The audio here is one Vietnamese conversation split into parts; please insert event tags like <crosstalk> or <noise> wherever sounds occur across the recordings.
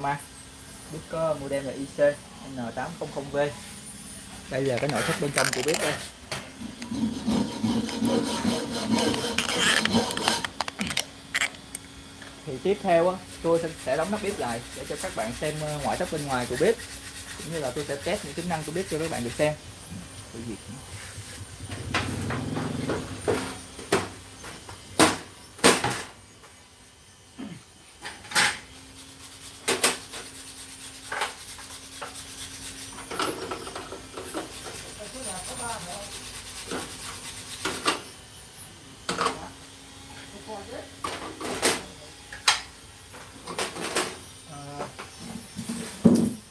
ma. Bếp có model là IC N800V đây là cái nội thất bên trong của bếp đây. Thì tiếp theo á, tôi sẽ đóng nắp bếp lại để cho các bạn xem ờ, ngoại thất bên ngoài của bếp. Cũng như là tôi sẽ test những tính năng của bếp cho các bạn được xem.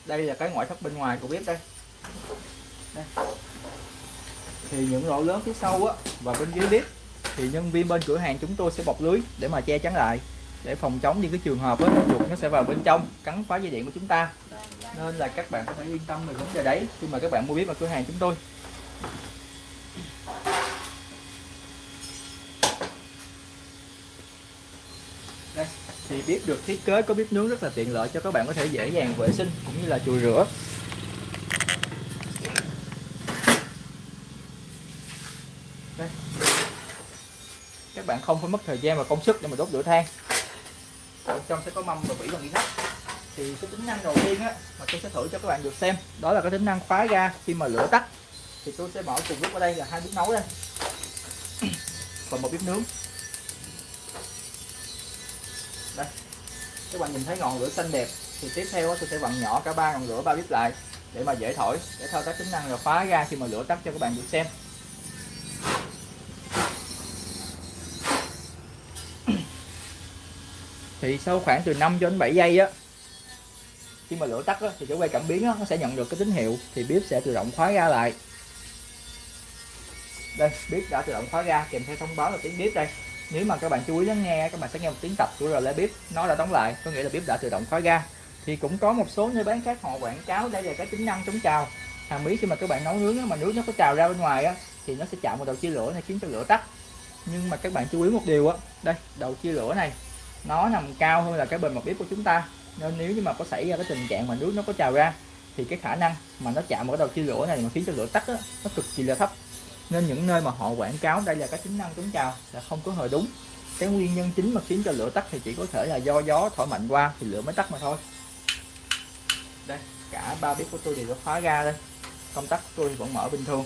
Đây là cái ngoại thất bên ngoài của bếp đây, đây. thì những lỗ lớn phía sau á và bên dưới bếp thì nhân viên bên cửa hàng chúng tôi sẽ bọc lưới để mà che chắn lại để phòng chống những cái trường hợp á chuột nó sẽ vào bên trong cắn phá dây điện của chúng ta. Nên là các bạn có thể yên tâm về vấn đề đấy khi mà các bạn mua bếp ở cửa hàng chúng tôi đây thì bếp được thiết kế có bếp nướng rất là tiện lợi cho các bạn có thể dễ dàng vệ sinh cũng như là chùi rửa. Đây. các bạn không phải mất thời gian và công sức để mà đốt lửa than. Bên trong sẽ có mâm và vỉ bằng inox thì cái tính năng đầu tiên á, mà tôi sẽ thử cho các bạn được xem, đó là cái tính năng khóa ga khi mà lửa tắt. Thì tôi sẽ mở cùng lúc ở đây là hai bếp nấu đây. Và một bếp nướng. Các bạn nhìn thấy ngọn lửa xanh đẹp thì tiếp theo tôi sẽ vặn nhỏ cả ba ngọn lửa ba bếp lại để mà dễ thổi để thao tác tính năng là khóa ra khi mà lửa tắt cho các bạn được xem. Thì sau khoảng từ 5 cho đến 7 giây á khi mà lửa tắt á, thì cái quay cảm biến á, nó sẽ nhận được cái tín hiệu thì bếp sẽ tự động khóa ra lại. Đây bếp đã tự động khóa ra kèm theo thông báo là tiếng bếp đây nếu mà các bạn chú ý lắng nghe các bạn sẽ nghe một tiếng tập của relay bếp nó đã đóng lại có nghĩa là bếp đã tự động khóa ga. Thì cũng có một số nơi bán khác họ quảng cáo đây là cái tính năng chống trào. Hàng mỹ khi mà các bạn nấu nướng mà nước nó có trào ra bên ngoài á, thì nó sẽ chạm vào đầu chia lửa này khiến cho lửa tắt. Nhưng mà các bạn chú ý một điều á đây đầu chia lửa này nó nằm cao hơn là cái bề mặt bếp của chúng ta. Nên nếu như mà có xảy ra cái tình trạng mà nước nó có trào ra thì cái khả năng mà nó chạm vào cái đầu chia lửa này mà khiến cho lửa tắt á, nó cực kỳ là thấp nên những nơi mà họ quảng cáo đây là các tính năng chống trào là không có hề đúng. Cái nguyên nhân chính mà khiến cho lửa tắt thì chỉ có thể là do gió thổi mạnh qua thì lửa mới tắt mà thôi. Đây cả ba bếp của tôi đều đã khóa ga đây. Công tắc của tôi vẫn mở bình thường.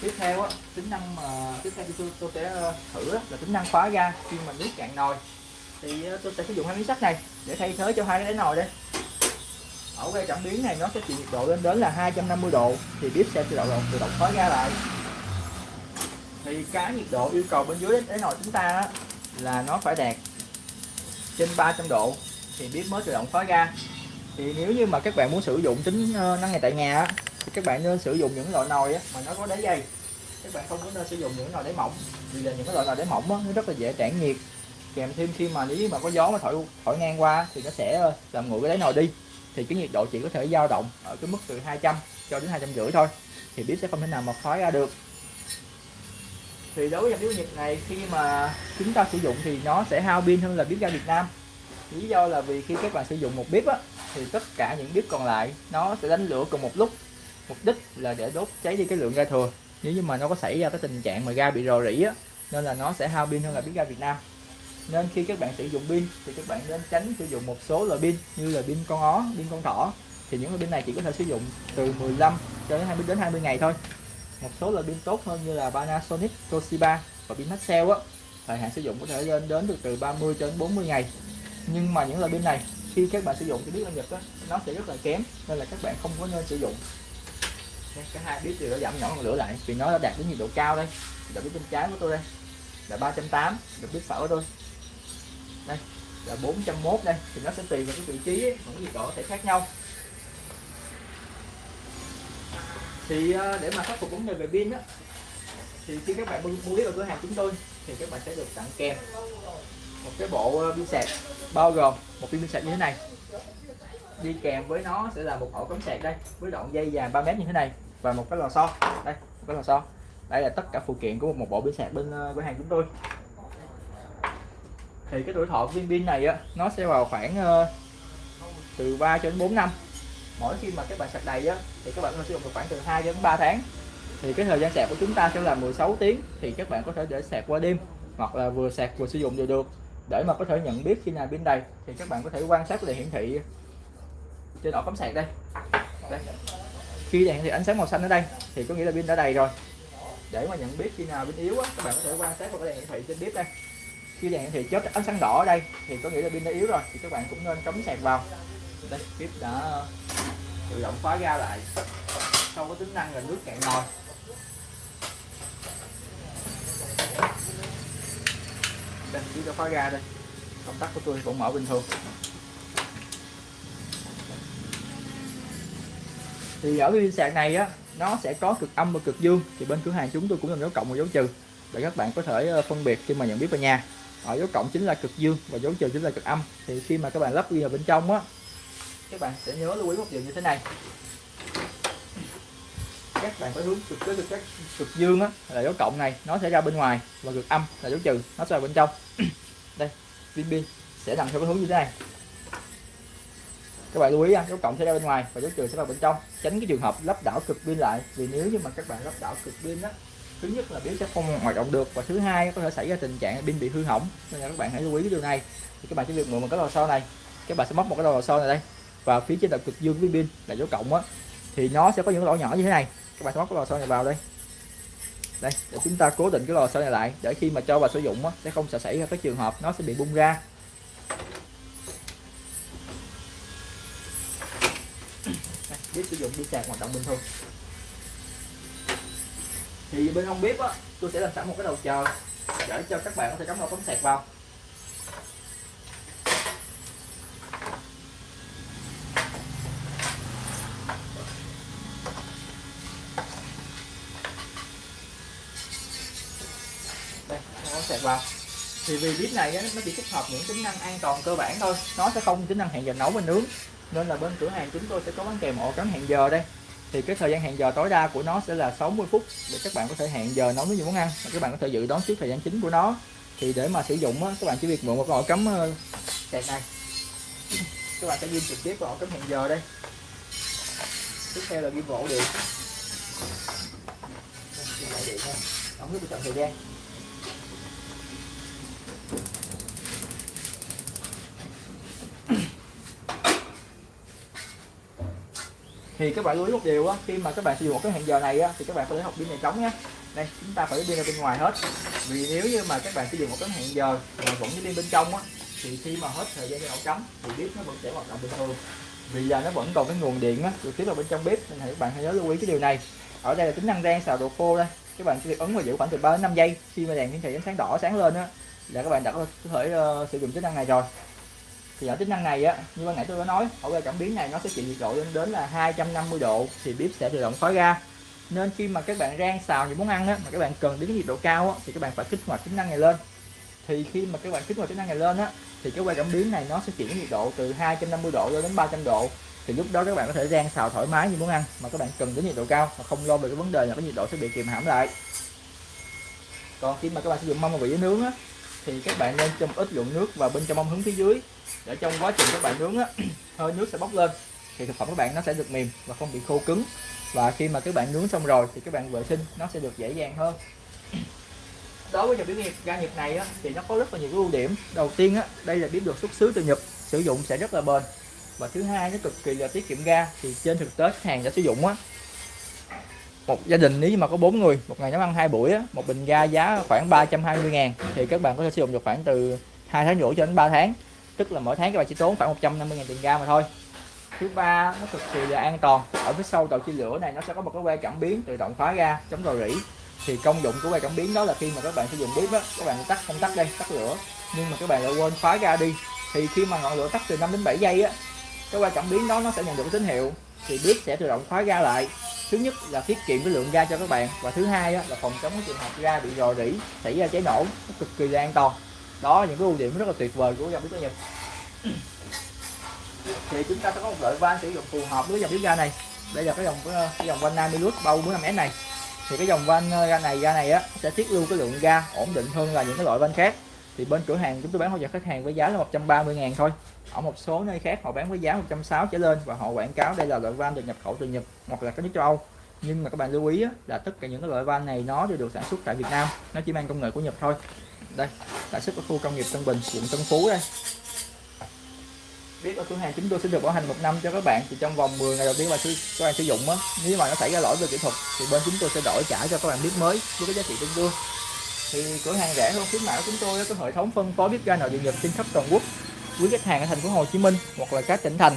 Tiếp theo á tính năng mà tiếp theo tôi, tôi sẽ ờ, thử là tính năng khóa ga khi mà nước cạn nồi. Thì ờ, tôi sẽ sử dụng hai miếng sắt này để thay thế cho hai cái đáy nồi đây ở cái cảm biến này, nó sẽ chịu nhiệt độ lên đến là 250 độ, thì bếp sẽ tự động tự động khóa ga lại. Thì cái nhiệt độ yêu cầu bên dưới đáy nồi chúng ta là nó phải đạt trên 300 độ, thì bếp mới tự động khóa ga thì nếu như mà các bạn muốn sử dụng tính ờ, năng này tại nhà thì các bạn nên sử dụng những loại nồi mà nó có đáy dày các bạn không có nên sử dụng những nồi đáy mỏng, vì là những cái loại nồi đáy mỏng nó rất là dễ tản nhiệt. Kèm thêm khi mà nếu mà có gió mà thổi thổi ngang qua thì nó sẽ ờ, làm nguội cái đáy nồi đi thì cái nhiệt độ chỉ có thể dao động ở cái mức từ 200 cho đến hai trăm rưỡi thôi. Thì bếp sẽ không thể nào mà khói ra được. Thì đối với dòng bếp nhiệt này khi mà chúng ta sử dụng thì nó sẽ hao pin hơn là bếp ga Việt Nam. Lý do là vì khi các bạn sử dụng một bếp á, thì tất cả những bếp còn lại nó sẽ đánh lửa cùng một lúc. Mục đích là để đốt cháy đi cái lượng ga thừa. Nếu như mà nó có xảy ra cái tình trạng mà ga bị rò rỉ á nên là nó sẽ hao pin hơn là bếp ga Việt Nam nên khi các bạn sử dụng pin, thì các bạn nên tránh sử dụng một số loại pin như là pin con ó, pin con thỏ. Thì những loại pin này chỉ có thể sử dụng từ 15 cho đến 20 đến 20 ngày thôi. Một số loại pin tốt hơn như là Panasonic, Toshiba và pin Maxell á, thời hạn sử dụng có thể lên đến được từ 30 cho đến 40 ngày. Nhưng mà những loại pin này, khi các bạn sử dụng thì biết ở Nhật á, nó sẽ rất là kém, nên là các bạn không có nên sử dụng. Cái hai biết thì đã giảm nhỏ ngọn lửa lại, vì nó đã đạt đến nhiệt độ cao đây. Đã biết bên trái của tôi đây, là 380 được biết phải của tôi đây là 401 đây thì nó sẽ tùy vào cái vị trí ấy, những nhiệt độ có thể khác nhau. Thì ờ, để mà khắc phục vấn đề về pin á thì khi các bạn mua bếp ở cửa hàng chúng tôi thì các bạn sẽ được tặng kèm một cái bộ ờ, pin sạc bao gồm một pin sạc như thế này. Đi kèm với nó sẽ là một ổ cắm sạc đây với đoạn dây dài 3 mét như thế này và một cái lò xo. Đây một cái lò xo. Đây là tất cả phụ kiện của một bộ pin sạc bên ờ, cửa hàng chúng tôi thì cái tuổi thọ của viên pin này á nó sẽ vào khoảng uh, từ 3 cho đến 4 năm. Mỗi khi mà các bạn sạc đầy á thì các bạn có sử dụng được khoảng từ 2 đến 3 tháng. Thì cái thời gian sạc của chúng ta sẽ là 16 tiếng thì các bạn có thể để sạc qua đêm hoặc là vừa sạc vừa sử dụng đều được. Để mà có thể nhận biết khi nào pin đầy thì các bạn có thể quan sát đèn hiển thị trên ổ cắm sạc đây. đây. Khi đèn hiển thị ánh sáng màu xanh ở đây thì có nghĩa là pin đã đầy rồi. Để mà nhận biết khi nào pin yếu á, các bạn có thể quan sát vào cái đèn hiển thị trên bếp đây khi đèn hiển thị chớp ánh sáng đỏ ở đây, thì có nghĩa là pin đã yếu rồi, thì các bạn cũng nên cắm sạc vào. Đây bếp đã ờ, tự động khóa ra lại. Sau có tính năng là nước cạn nồi. Đây bếp đã khóa ra đây. Công tắc của tôi cũng mở bình thường. Thì ở cái pin sạc này á, nó sẽ có cực âm và cực dương. Thì bên cửa hàng chúng tôi cũng làm dấu cộng và dấu trừ. Để các bạn có thể ờ, phân biệt khi mà nhận biết về nhà ở dấu cộng chính là cực dương và dấu trừ chính là cực âm. Thì khi mà các bạn lắp ghi vào bên trong á các bạn sẽ nhớ lưu ý một điều như thế này. Các bạn phải hướng cực cái cực, cực dương á là dấu cộng này nó sẽ ra bên ngoài và cực âm là dấu trừ nó sẽ vào bên trong. <clears throat> Đây pin pin sẽ nằm theo cái hướng như thế này. Các bạn lưu ý dấu cộng sẽ ra bên ngoài và dấu trừ sẽ vào bên trong. Tránh cái trường hợp lắp đảo cực pin lại vì nếu như mà các bạn lắp đảo cực pin á thứ nhất là pin sẽ không hoạt động được và thứ hai có thể xảy ra tình trạng pin bị hư hỏng. Nên là các bạn hãy lưu ý cái điều này. Thì các bạn chỉ việc mượn một cái lò xo này. Các bạn sẽ móc một cái lò xo này đây. Và phía trên là cực dương với pin là dấu cộng á thì nó sẽ có những lỗ nhỏ như thế này. Các bạn sẽ móc cái lò xo này vào đây. Đây để chúng ta cố định cái lò xo này lại để khi mà cho vào sử dụng á, sẽ không sẽ xảy ra cái trường hợp nó sẽ bị bung ra. Biết sử dụng đi sạc hoạt động bình thường thì bên ông bếp á tôi sẽ làm sẵn một cái đầu chờ. Để cho các bạn có thể cắm vào tấm sạc vào. Đây sạc vào. Thì vì bếp này á, nó chỉ tích hợp những tính năng an toàn cơ bản thôi. Nó sẽ không tính năng hẹn giờ nấu và nướng. Nên là bên cửa hàng chúng tôi sẽ có bán kèm ổ cắm hẹn giờ đây thì cái thời gian hẹn giờ tối đa của nó sẽ là 60 phút để các bạn có thể hẹn giờ nấu những món ăn. Và các bạn có thể dự đoán trước thời gian chính của nó. Thì để mà sử dụng á, các bạn chỉ việc mượn một ổ cắm ờ, kẹt này các bạn sẽ ghim trực tiếp vào ổ cắm hẹn giờ đây. Tiếp theo là ghim vào ổ điện. Ổ điện thôi ống chọn thời gian. Thì các bạn lưu ý một điều á khi mà các bạn sử dụng một cái hẹn giờ này á thì các bạn phải lấy học pin này trống nhé đây chúng ta phải lấy pin ra bên ngoài hết. Vì nếu như mà các bạn sử dụng một cái hẹn giờ mà vẫn với pin bên trong á thì khi mà hết thời gian ổ trống thì bếp nó vẫn sẽ hoạt động bình thường. Vì là nó vẫn còn cái nguồn điện á được tiếp vào bên trong bếp nên các bạn hãy nhớ lưu ý cái điều này. Ở đây là tính năng rang xào đồ khô đây. Các bạn chỉ việc ấn và giữ khoảng từ 3 đến 5 giây khi mà đèn hiển thị ánh sáng đỏ sáng lên á là các bạn đã có thể uh, sử dụng tính năng này rồi thì ở tính năng này á, như ban nãy tôi đã nói ổ ga cảm biến này nó sẽ chịu nhiệt độ lên đến là 250 độ thì bếp sẽ tự động khói ra nên khi mà các bạn rang xào những món ăn á, mà các bạn cần đến nhiệt độ cao á, thì các bạn phải kích hoạt tính năng này lên. Thì khi mà các bạn kích hoạt tính năng này lên á, thì cái que cảm biến này nó sẽ chuyển nhiệt độ từ 250 độ lên đến 300 độ. Thì lúc đó các bạn có thể rang xào thoải mái như món ăn mà các bạn cần đến nhiệt độ cao mà không lo về cái vấn đề là cái nhiệt độ sẽ bị kìm hãm lại. Còn khi mà các bạn sử dụng mâm và vị nướng á thì các bạn nên châm ít lượng nước vào bên trong mâm hướng phía dưới. Để trong quá trình các bạn nướng á <clears throat> hơi nước sẽ bốc lên. Thì thực phẩm các bạn nó sẽ được mềm và không bị khô cứng. Và khi mà các bạn nướng xong rồi thì các bạn vệ sinh nó sẽ được dễ dàng hơn. <clears throat> Đối với dòng bếp nhiệt ga Nhật này á, thì nó có rất là nhiều ưu điểm. Đầu tiên á, đây là bếp được xuất xứ từ Nhật sử dụng sẽ rất là bền. Và thứ hai nó cực kỳ là tiết kiệm ga. Thì trên thực tế khách hàng đã sử dụng á một gia đình nếu mà có bốn người một ngày nấu ăn hai buổi á, một bình ga giá khoảng 320 ngàn thì các bạn có thể sử dụng được khoảng từ hai tháng rưỡi cho đến 3 tháng. Tức là mỗi tháng các bạn chỉ tốn khoảng 150 ngàn tiền ga mà thôi. Thứ ba nó cực kỳ là an toàn. Ở phía sau đầu chia lửa này nó sẽ có một cái que cảm biến tự động khóa ga chống rò rỉ. Thì công dụng của que cảm biến đó là khi mà các bạn sử dụng bếp á các bạn tắt không tắt đây tắt lửa. Nhưng mà các bạn lại quên khóa ga đi. Thì khi mà ngọn lửa tắt từ 5 đến 7 giây á cái que cảm biến đó nó sẽ nhận được cái tín hiệu. Thì bếp sẽ tự động khóa ga lại thứ nhất là tiết kiệm cái lượng ga cho các bạn và thứ hai là phòng chống cái trường hợp ga bị rò rỉ, xảy ra cháy nổ, nó cực kỳ là an toàn. Đó những cái ưu điểm rất là tuyệt vời của dòng bếp ga nhật. Thì chúng ta sẽ có một loại van sử dụng phù hợp với dòng bếp ga này. Đây là cái dòng ờ, cái dòng van Namilus bao 45 s này. Thì cái dòng van ờ, ga này ga này á, sẽ tiết lưu cái lượng ga ổn định hơn là những cái loại van khác thì bên cửa hàng chúng tôi bán hỗ trợ khách hàng với giá là 130 ngàn thôi. Ở một số nơi khác họ bán với giá 160 trở lên và họ quảng cáo đây là loại van được nhập khẩu từ Nhật hoặc là các nước châu Âu. Nhưng mà các bạn lưu ý là tất cả những cái loại van này nó đều được sản xuất tại Việt Nam, nó chỉ mang công nghệ của Nhật thôi. Đây sản xuất ở khu công nghiệp Tân Bình, quận Tân Phú đây. Biết ở cửa hàng chúng tôi sẽ được bảo hành một năm cho các bạn, thì trong vòng 10 ngày đầu tiên mà các bạn sử dụng á, nếu mà nó xảy ra lỗi về kỹ thuật, thì bên chúng tôi sẽ đổi trả cho các bạn biết mới với cái giá trị tương đương thì cửa hàng rẻ hơn khuyến mãi của chúng tôi có hệ thống phân phối bếp ga nội địa nhật trên khắp toàn quốc. Quý khách hàng ở thành phố Hồ Chí Minh hoặc là các tỉnh thành,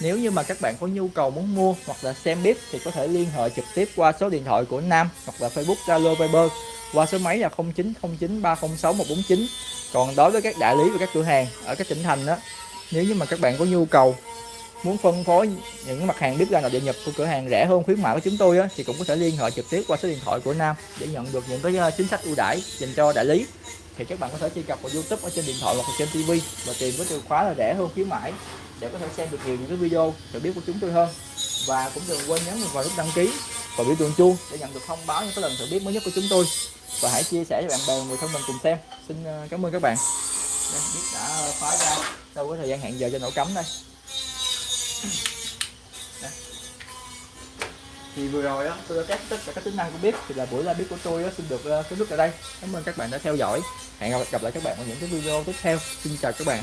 nếu như mà các bạn có nhu cầu muốn mua hoặc là xem bếp thì có thể liên hệ trực tiếp qua số điện thoại của Nam hoặc là Facebook Zalo Viber qua số máy là 0909 306 149 còn đối với các đại lý và các cửa hàng ở các tỉnh thành đó, nếu như mà các bạn có nhu cầu muốn phân phối những mặt hàng bếp ga nội địa nhập của cửa hàng rẻ hơn khuyến mãi của chúng tôi á, thì cũng có thể liên hệ trực tiếp qua số điện thoại của Nam để nhận được những cái ờ, chính sách ưu đãi dành cho đại lý. Thì các bạn có thể truy cập vào YouTube ở trên điện thoại hoặc trên TV và tìm với từ khóa là rẻ hơn khuyến mãi để có thể xem được nhiều những cái video hiểu biết của chúng tôi hơn. Và cũng đừng quên nhấn vào nút đăng ký và biểu tượng chuông để nhận được thông báo những cái lần thử biết mới nhất của chúng tôi. Và hãy chia sẻ cho bạn bè người thân mình cùng xem. Xin ờ, cảm ơn các bạn. Đây, biết đã khóa ra sau cái thời gian hẹn giờ cho nổ cắm đây thì vừa rồi đó tôi đã test tất cả các tính năng của bếp thì là buổi live bếp của tôi đó, xin được uh, kết thúc tại đây. Cảm ơn các bạn đã theo dõi. Hẹn gặp lại các bạn ở những cái video tiếp theo. Xin chào các bạn.